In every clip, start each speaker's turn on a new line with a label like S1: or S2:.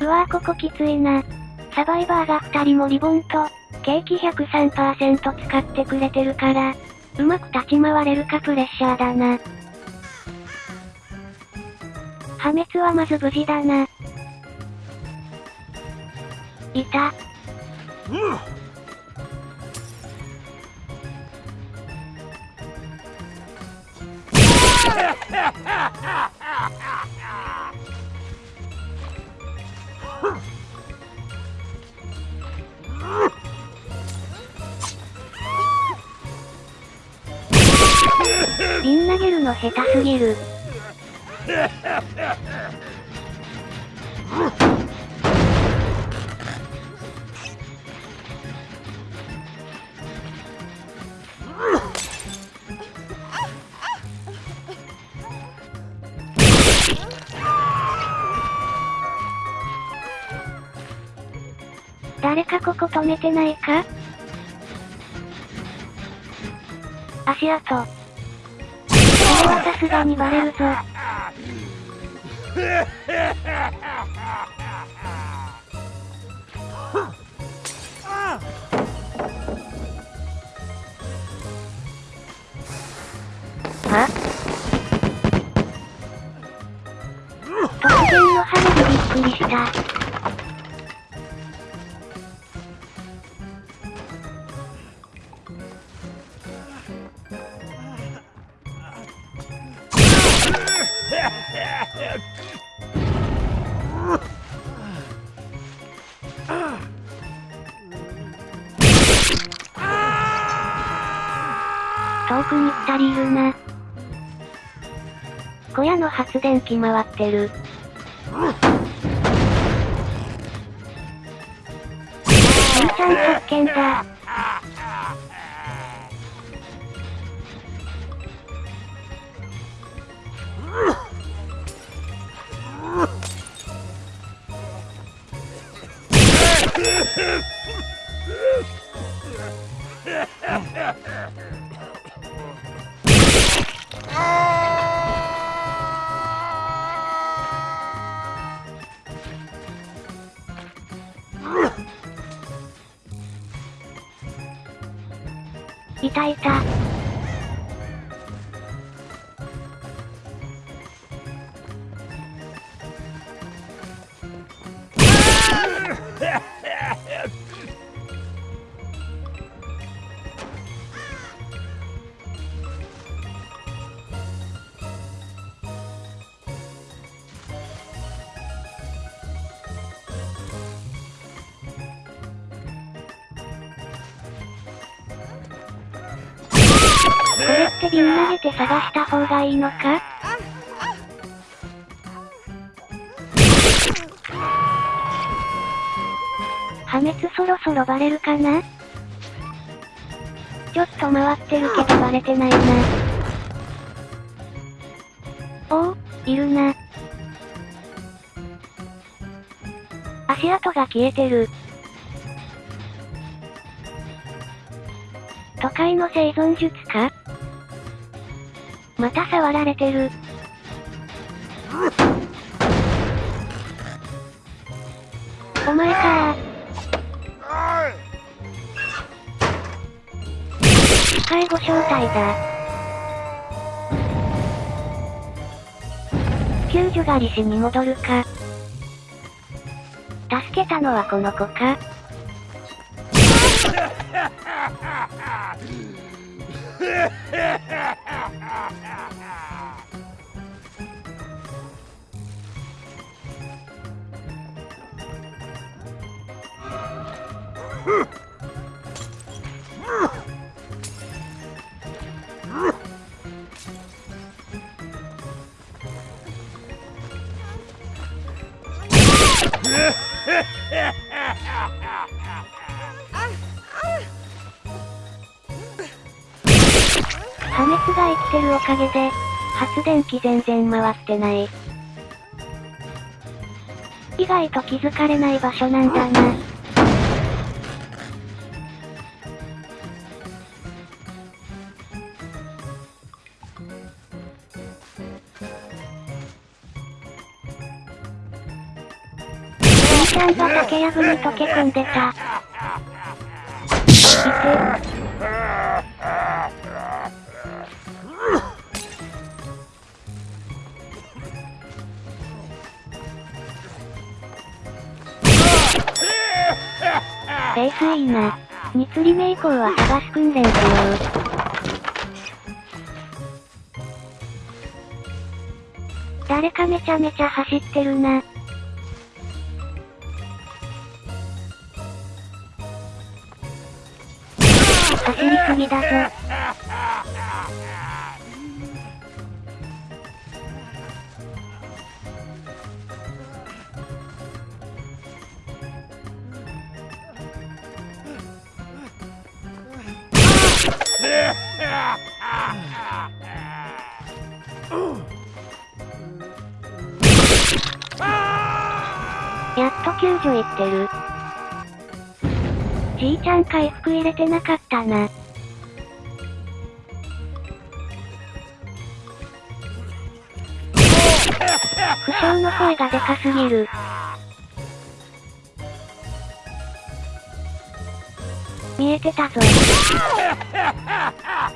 S1: うわぁここきついな。サバイバーが2人もリボンと、ケーキ103%使ってくれてるから、うまく立ち回れるかプレッシャーだな。破滅はまず無事だな。いた。瓶 下手すぎる。誰かここ止めてないか？足跡。さすがにバレるぞ。は突然の羽でびっくりした。足りるな。小屋の発電機回ってる。しんちゃん発見だ。これって瓶投げて探した方がいいのか？滅そろそろバレるかな？ちょっと回ってるけどバレてないな。おお、いるな。足跡が消えてる。都会の生存術か？また触られてる。介護招待だ。救助狩りしに戻るか。助けたのはこの子か。破滅が生きてるおかげで、発電機全然回ってない。意外と気づかれない場所なんだな。ちゃんが竹やぶに溶け込んでた。いて。ペースいいな。2釣り目以降は探す訓練しよう。誰かめちゃめちゃ走ってるな。走りすぎだぞ。やっと救助行ってる。じいちゃん回復入れてなかったな。負傷の声がでかすぎる。見えてたぞ。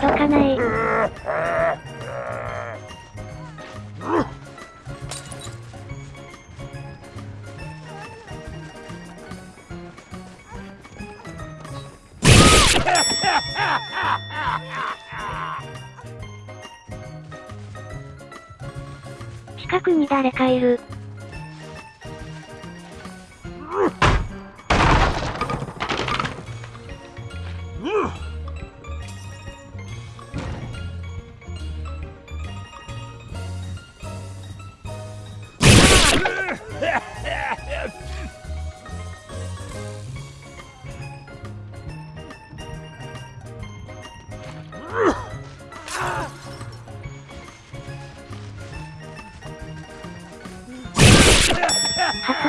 S1: 届かない。近くに誰かいる。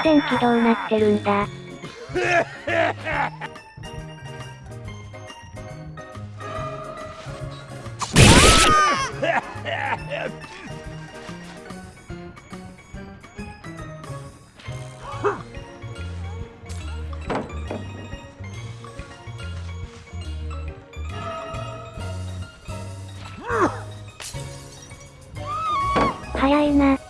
S1: 電機どうなってるんだ？早いな。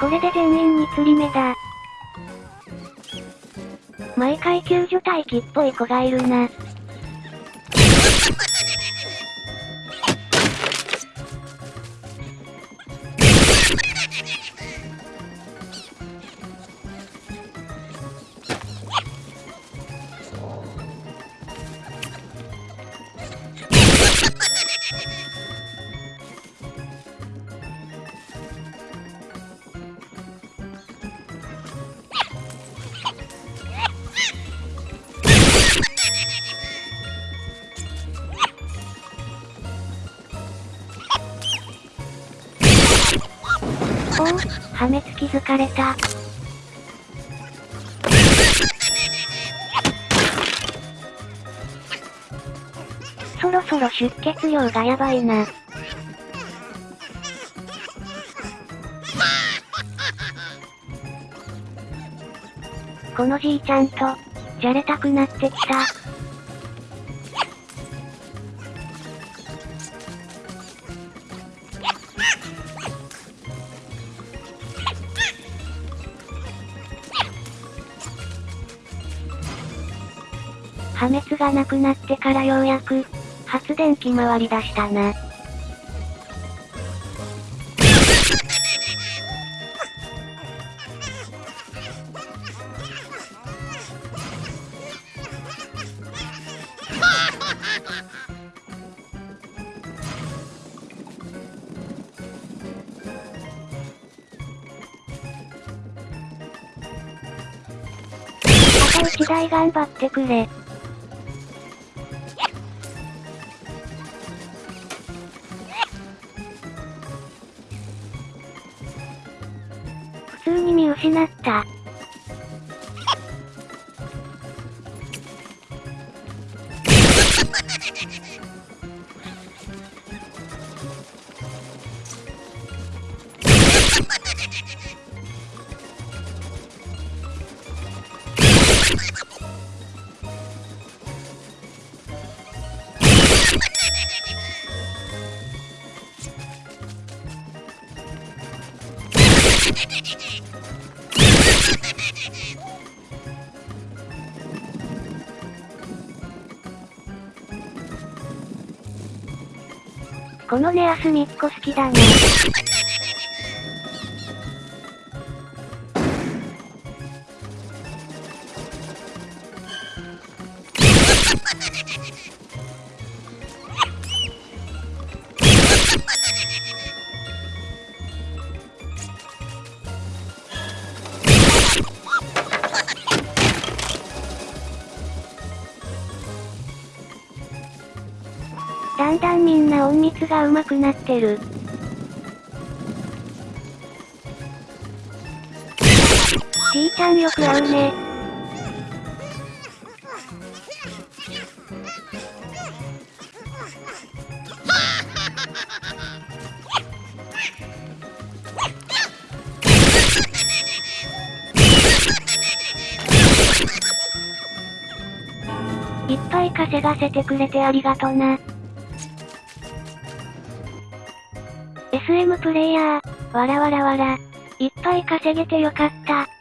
S1: これで全員に釣り目だ。毎回救助隊機っぽい子がいるな。おお、破滅気づかれた。そろそろ出血量がやばいな。このじいちゃんと、じゃれたくなってきた。破滅がなくなってからようやく、発電機回り出したな。あと1台頑張ってくれ。通に見失った。このネアスミッコ好きだね。だんだんみんな隠密が上手くなってる。ちーちゃんよく会うね。いっぱい稼がせてくれてありがとな。SM プレイヤー、わらわらわら。いっぱい稼げてよかった。